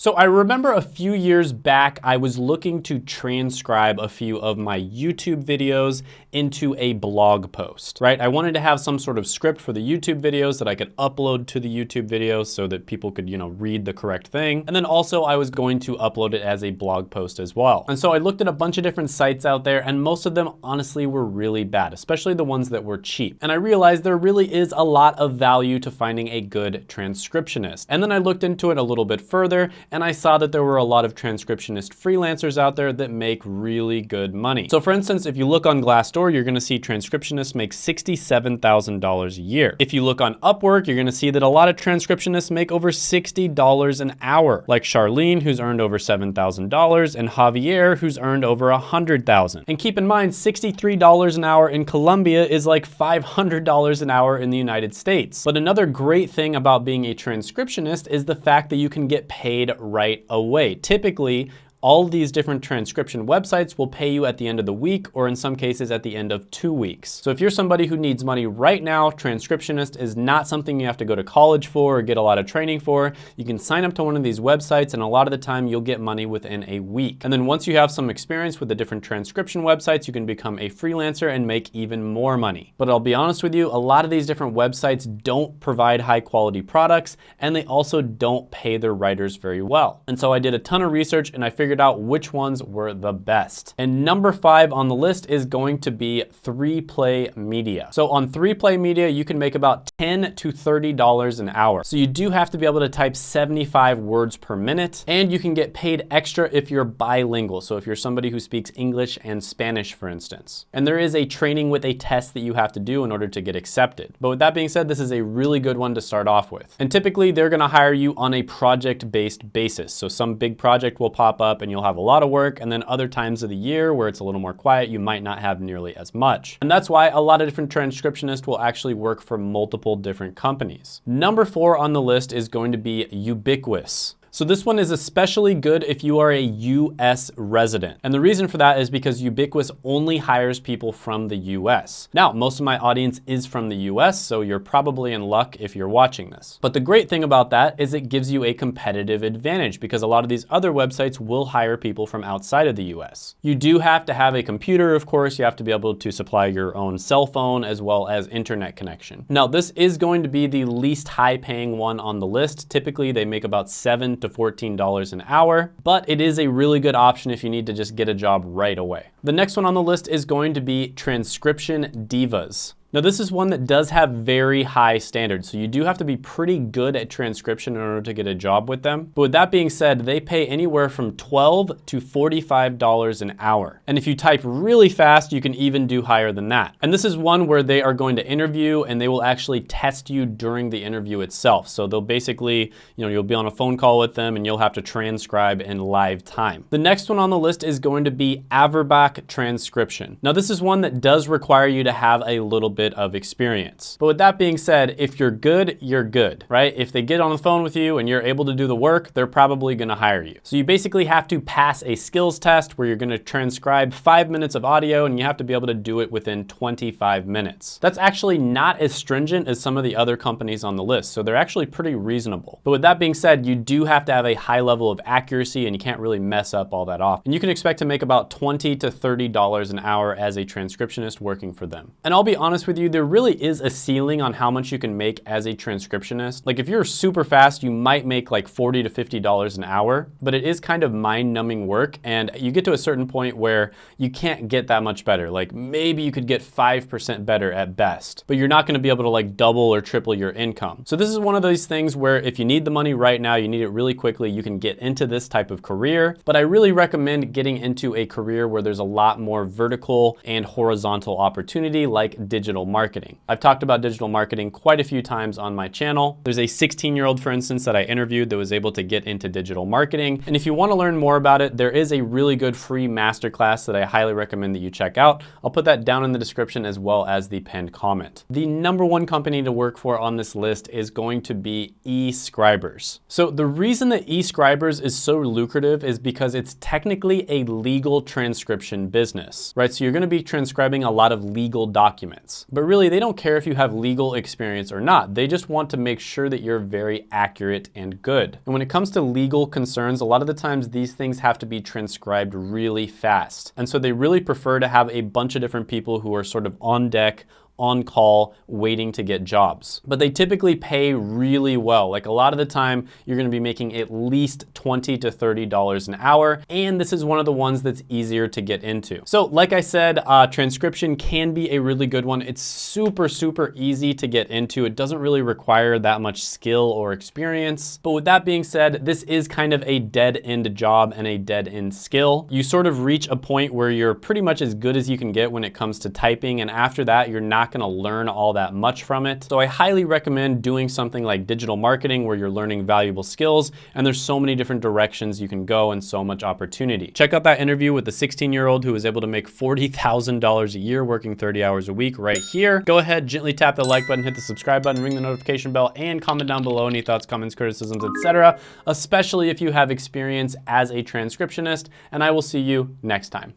So I remember a few years back, I was looking to transcribe a few of my YouTube videos into a blog post, right? I wanted to have some sort of script for the YouTube videos that I could upload to the YouTube videos so that people could, you know, read the correct thing. And then also I was going to upload it as a blog post as well. And so I looked at a bunch of different sites out there and most of them honestly were really bad, especially the ones that were cheap. And I realized there really is a lot of value to finding a good transcriptionist. And then I looked into it a little bit further and I saw that there were a lot of transcriptionist freelancers out there that make really good money. So for instance, if you look on Glassdoor, you're gonna see transcriptionists make $67,000 a year. If you look on Upwork, you're gonna see that a lot of transcriptionists make over $60 an hour, like Charlene, who's earned over $7,000, and Javier, who's earned over $100,000. And keep in mind, $63 an hour in Colombia is like $500 an hour in the United States. But another great thing about being a transcriptionist is the fact that you can get paid right away. Typically, all these different transcription websites will pay you at the end of the week or in some cases at the end of two weeks. So if you're somebody who needs money right now, transcriptionist is not something you have to go to college for or get a lot of training for. You can sign up to one of these websites and a lot of the time you'll get money within a week. And then once you have some experience with the different transcription websites, you can become a freelancer and make even more money. But I'll be honest with you, a lot of these different websites don't provide high quality products and they also don't pay their writers very well. And so I did a ton of research and I figured figured out which ones were the best. And number five on the list is going to be 3Play Media. So on 3Play Media, you can make about 10 to $30 an hour. So you do have to be able to type 75 words per minute and you can get paid extra if you're bilingual. So if you're somebody who speaks English and Spanish, for instance. And there is a training with a test that you have to do in order to get accepted. But with that being said, this is a really good one to start off with. And typically they're gonna hire you on a project-based basis. So some big project will pop up and you'll have a lot of work. And then other times of the year where it's a little more quiet, you might not have nearly as much. And that's why a lot of different transcriptionists will actually work for multiple different companies. Number four on the list is going to be Ubiqus. So this one is especially good if you are a US resident. And the reason for that is because Ubiqus only hires people from the US. Now, most of my audience is from the US, so you're probably in luck if you're watching this. But the great thing about that is it gives you a competitive advantage because a lot of these other websites will hire people from outside of the US. You do have to have a computer, of course. You have to be able to supply your own cell phone as well as internet connection. Now, this is going to be the least high paying one on the list. Typically, they make about seven to $14 an hour, but it is a really good option if you need to just get a job right away. The next one on the list is going to be Transcription Divas. Now this is one that does have very high standards, so you do have to be pretty good at transcription in order to get a job with them. But with that being said, they pay anywhere from 12 to $45 an hour. And if you type really fast, you can even do higher than that. And this is one where they are going to interview and they will actually test you during the interview itself. So they'll basically, you know, you'll be on a phone call with them and you'll have to transcribe in live time. The next one on the list is going to be Averbach transcription. Now this is one that does require you to have a little bit of experience. But with that being said, if you're good, you're good, right? If they get on the phone with you and you're able to do the work, they're probably gonna hire you. So you basically have to pass a skills test where you're gonna transcribe five minutes of audio and you have to be able to do it within 25 minutes. That's actually not as stringent as some of the other companies on the list, so they're actually pretty reasonable. But with that being said, you do have to have a high level of accuracy and you can't really mess up all that off. And you can expect to make about 20 to $30 an hour as a transcriptionist working for them. And I'll be honest with you, there really is a ceiling on how much you can make as a transcriptionist. Like if you're super fast, you might make like 40 to $50 an hour, but it is kind of mind numbing work. And you get to a certain point where you can't get that much better. Like maybe you could get 5% better at best, but you're not gonna be able to like double or triple your income. So this is one of those things where if you need the money right now, you need it really quickly, you can get into this type of career. But I really recommend getting into a career where there's a lot more vertical and horizontal opportunity like digital digital marketing. I've talked about digital marketing quite a few times on my channel. There's a 16 year old, for instance, that I interviewed that was able to get into digital marketing. And if you wanna learn more about it, there is a really good free masterclass that I highly recommend that you check out. I'll put that down in the description as well as the pinned comment. The number one company to work for on this list is going to be eScribers. So the reason that eScribers is so lucrative is because it's technically a legal transcription business, right? So you're gonna be transcribing a lot of legal documents. But really, they don't care if you have legal experience or not. They just want to make sure that you're very accurate and good. And when it comes to legal concerns, a lot of the times these things have to be transcribed really fast. And so they really prefer to have a bunch of different people who are sort of on deck, on call waiting to get jobs. But they typically pay really well. Like a lot of the time, you're gonna be making at least 20 to $30 an hour. And this is one of the ones that's easier to get into. So like I said, uh, transcription can be a really good one. It's super, super easy to get into. It doesn't really require that much skill or experience. But with that being said, this is kind of a dead end job and a dead end skill. You sort of reach a point where you're pretty much as good as you can get when it comes to typing. And after that, you're not not gonna learn all that much from it. So I highly recommend doing something like digital marketing where you're learning valuable skills and there's so many different directions you can go and so much opportunity. Check out that interview with the 16 year old who was able to make $40,000 a year working 30 hours a week right here. Go ahead, gently tap the like button, hit the subscribe button, ring the notification bell, and comment down below any thoughts, comments, criticisms, etc. especially if you have experience as a transcriptionist, and I will see you next time.